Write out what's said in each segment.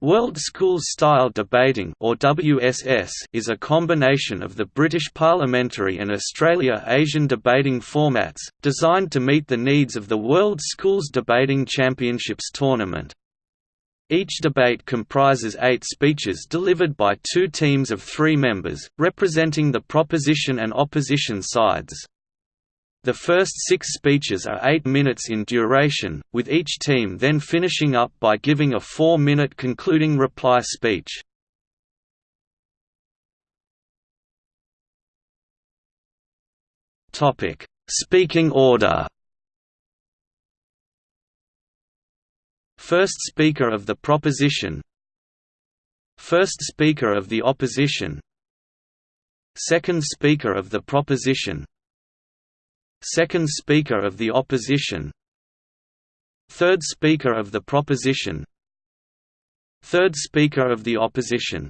World Schools Style Debating or WSS is a combination of the British Parliamentary and Australasian debating formats, designed to meet the needs of the World Schools Debating Championships tournament. Each debate comprises eight speeches delivered by two teams of three members, representing the proposition and opposition sides. The first six speeches are eight minutes in duration, with each team then finishing up by giving a four-minute concluding reply speech. Speaking order First Speaker of the Proposition First Speaker of the Opposition Second Speaker of the Proposition Second Speaker of the Opposition Third Speaker of the Proposition Third Speaker of the Opposition.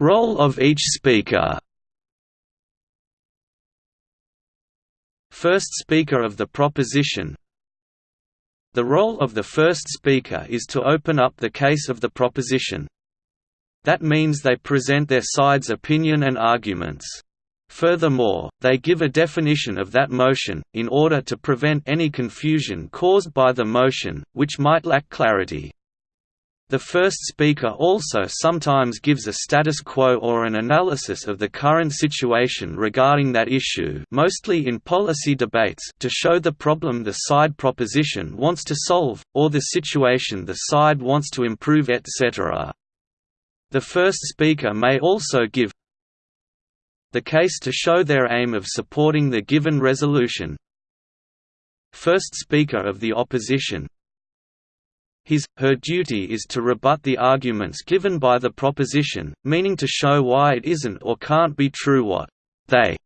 Role of each speaker. First Speaker of the Proposition. The role of the first speaker is to open up the case of the proposition. That means they present their side's opinion and arguments. Furthermore, they give a definition of that motion, in order to prevent any confusion caused by the motion, which might lack clarity. The first speaker also sometimes gives a status quo or an analysis of the current situation regarding that issue mostly in policy debates to show the problem the side proposition wants to solve, or the situation the side wants to improve etc. The first speaker may also give the case to show their aim of supporting the given resolution. First speaker of the opposition his, her duty is to rebut the arguments given by the proposition, meaning to show why it isn't or can't be true what they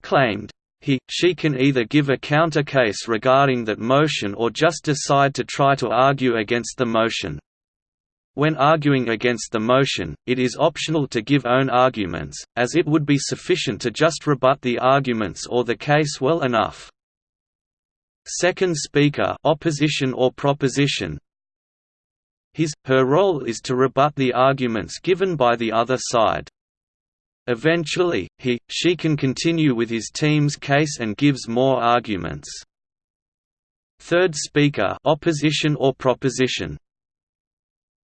claimed. He, she can either give a counter case regarding that motion or just decide to try to argue against the motion. When arguing against the motion, it is optional to give own arguments, as it would be sufficient to just rebut the arguments or the case well enough. Second speaker opposition or proposition his, her role is to rebut the arguments given by the other side. Eventually, he, she can continue with his team's case and gives more arguments. Third speaker opposition or proposition.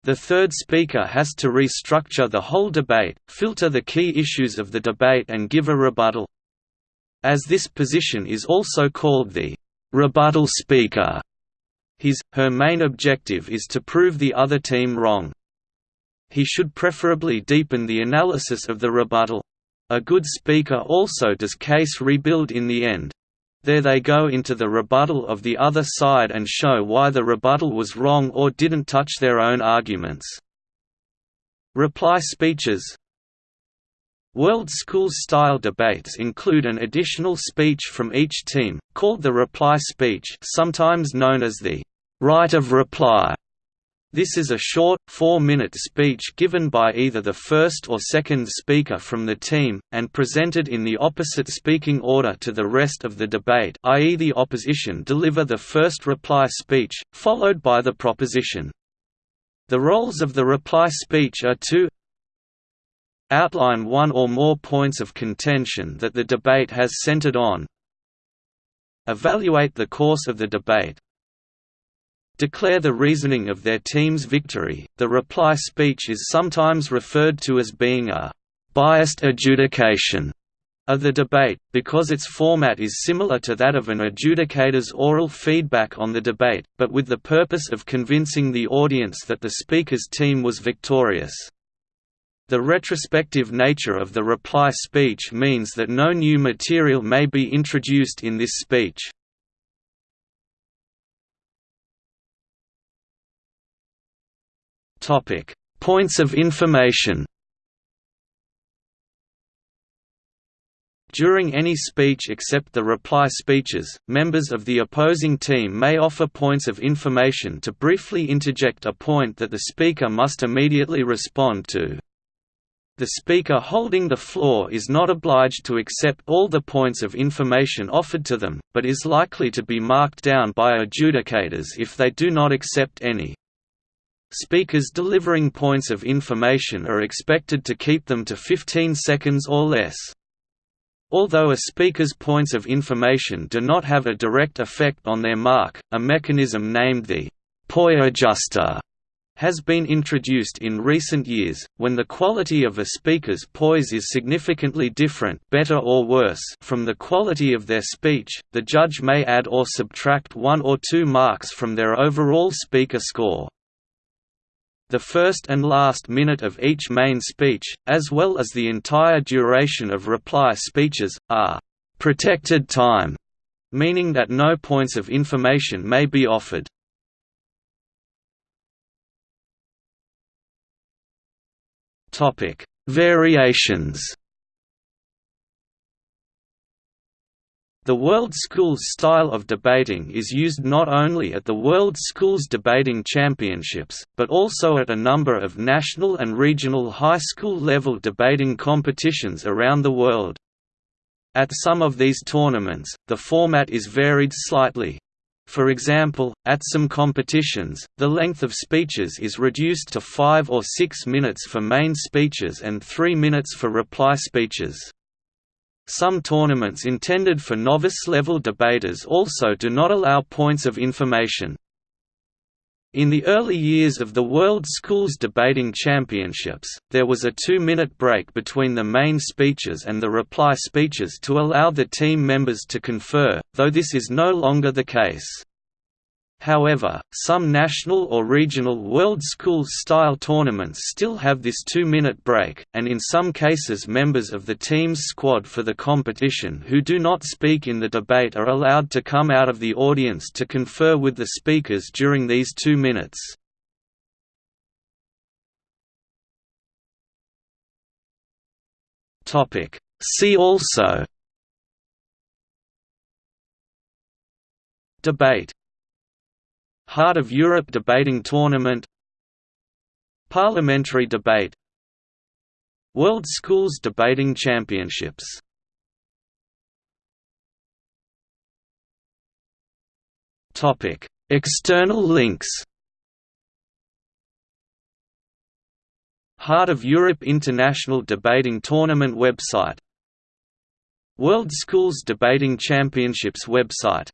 The third speaker has to restructure the whole debate, filter the key issues of the debate and give a rebuttal. As this position is also called the rebuttal speaker, his, her main objective is to prove the other team wrong. He should preferably deepen the analysis of the rebuttal. A good speaker also does case rebuild in the end. There they go into the rebuttal of the other side and show why the rebuttal was wrong or didn't touch their own arguments. Reply speeches World Schools style debates include an additional speech from each team, called the reply speech sometimes known as the right of reply. This is a short, four-minute speech given by either the first or second speaker from the team, and presented in the opposite speaking order to the rest of the debate i.e. the opposition deliver the first reply speech, followed by the proposition. The roles of the reply speech are to outline one or more points of contention that the debate has centered on evaluate the course of the debate declare the reasoning of their team's victory. The reply speech is sometimes referred to as being a biased adjudication of the debate, because its format is similar to that of an adjudicator's oral feedback on the debate, but with the purpose of convincing the audience that the speaker's team was victorious. The retrospective nature of the reply speech means that no new material may be introduced in this speech. Topic: Points of information. During any speech except the reply speeches, members of the opposing team may offer points of information to briefly interject a point that the speaker must immediately respond to. The speaker holding the floor is not obliged to accept all the points of information offered to them, but is likely to be marked down by adjudicators if they do not accept any. Speakers delivering points of information are expected to keep them to 15 seconds or less. Although a speaker's points of information do not have a direct effect on their mark, a mechanism named the poise adjuster has been introduced in recent years, when the quality of a speaker's POIs is significantly different better or worse from the quality of their speech, the judge may add or subtract one or two marks from their overall speaker score. The first and last minute of each main speech, as well as the entire duration of reply speeches, are «protected time», meaning that no points of information may be offered. Variations. The World Schools style of debating is used not only at the World Schools Debating Championships, but also at a number of national and regional high school level debating competitions around the world. At some of these tournaments, the format is varied slightly, for example, at some competitions, the length of speeches is reduced to 5 or 6 minutes for main speeches and 3 minutes for reply speeches. Some tournaments intended for novice-level debaters also do not allow points of information. In the early years of the World Schools Debating Championships, there was a two-minute break between the main speeches and the reply speeches to allow the team members to confer, though this is no longer the case. However, some national or regional World Schools-style tournaments still have this two-minute break, and in some cases members of the team's squad for the competition who do not speak in the debate are allowed to come out of the audience to confer with the speakers during these two minutes. See also Debate Heart of Europe debating tournament Parliamentary debate World Schools Debating Championships. External links. Heart of Europe International Debating Tournament website. World Schools Debating Championships website